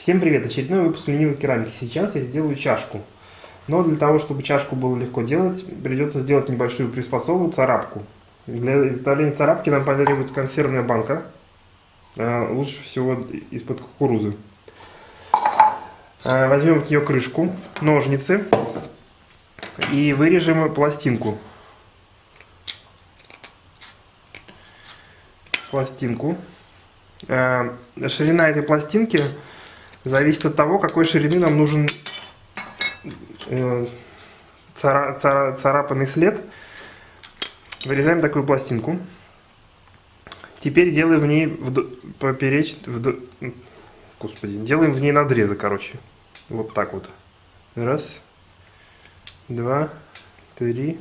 Всем привет! Очередной выпуск ленивой керамики. Сейчас я сделаю чашку. Но для того, чтобы чашку было легко делать, придется сделать небольшую приспособу, царапку. Для изготовления царапки нам потребуется консервная банка. А, лучше всего из-под кукурузы. А, возьмем ее крышку, ножницы и вырежем пластинку. Пластинку. А, ширина этой пластинки зависит от того, какой ширины нам нужен э, цара, цара, царапанный след. Вырезаем такую пластинку. Теперь делаем в ней вд... попереч... Вд... Господи, делаем в ней надрезы, короче. Вот так вот. Раз, два, три,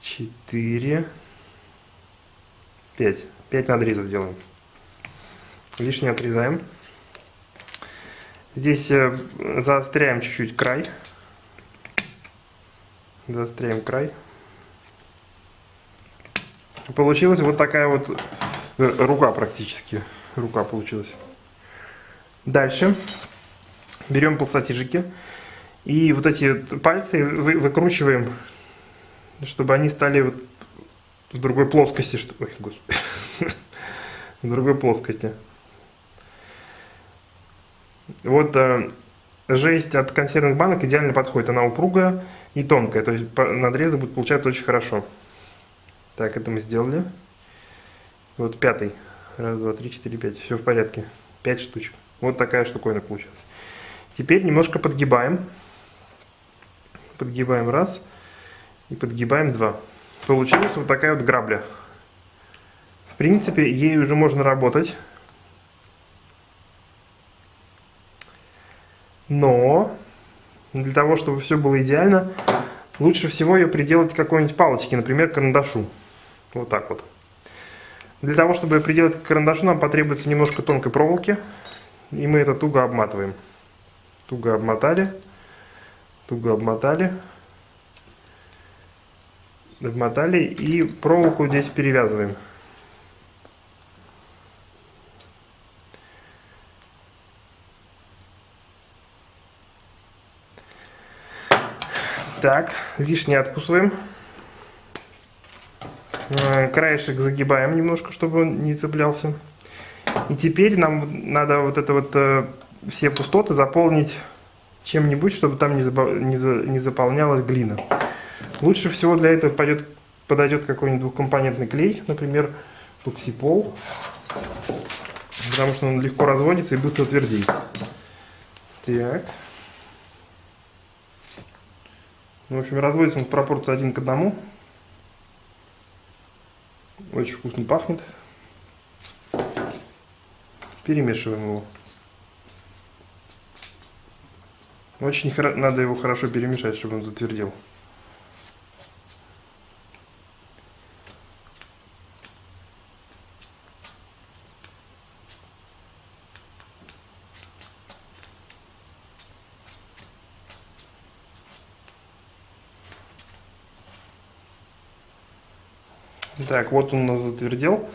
четыре, пять. Пять надрезов делаем. Лишнее отрезаем. Здесь э, заостряем чуть-чуть край. Заостряем край. Получилась вот такая вот э, рука практически. Рука получилась. Дальше берем палсатижики. И вот эти пальцы вы, выкручиваем, чтобы они стали вот в другой плоскости. Что... Ой, в другой плоскости. Вот э, жесть от консервных банок идеально подходит. Она упругая и тонкая. То есть надрезы будут получаться очень хорошо. Так, это мы сделали. Вот пятый. Раз, два, три, четыре, пять. Все в порядке. Пять штучек. Вот такая штуковина получилась. Теперь немножко подгибаем. Подгибаем раз. И подгибаем два. Получилась вот такая вот грабля. В принципе, ей уже можно работать. Но для того, чтобы все было идеально, лучше всего ее приделать к какой-нибудь палочке, например, карандашу. Вот так вот. Для того, чтобы приделать к карандашу, нам потребуется немножко тонкой проволоки. И мы это туго обматываем. Туго обмотали. Туго обмотали. Обмотали. И проволоку здесь перевязываем. Так, лишнее откусываем. Э, краешек загибаем немножко, чтобы он не цеплялся. И теперь нам надо вот это вот э, все пустоты заполнить чем-нибудь, чтобы там не, не, за, не заполнялась глина. Лучше всего для этого пойдет, подойдет какой-нибудь двухкомпонентный клей, например, туксипол, потому что он легко разводится и быстро твердеет. Так. В общем, разводится он в пропорции один к одному. Очень вкусно пахнет. Перемешиваем его. Очень надо его хорошо перемешать, чтобы он затвердел. Так, вот он у нас затвердел.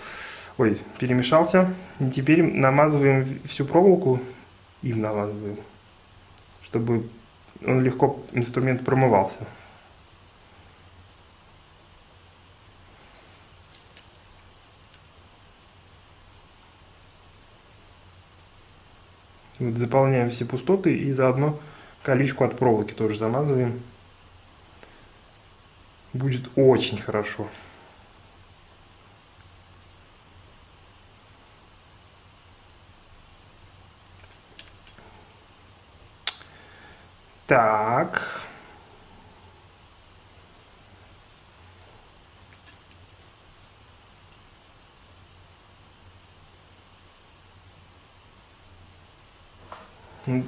Ой, перемешался. И теперь намазываем всю проволоку. Им намазываем. Чтобы он легко, инструмент промывался. Вот заполняем все пустоты и заодно колючку от проволоки тоже замазываем. Будет очень хорошо. Так.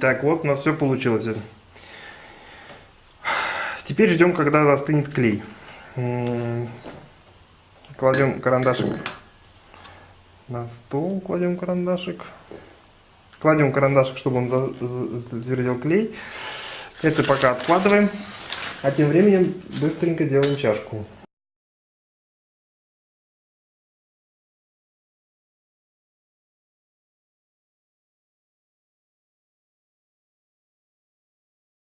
Так, вот у нас все получилось. Теперь ждем, когда застынет клей. Кладем карандашик на стол, кладем карандашик. Кладем карандашик, чтобы он затвердел клей. Это пока откладываем. А тем временем быстренько делаем чашку.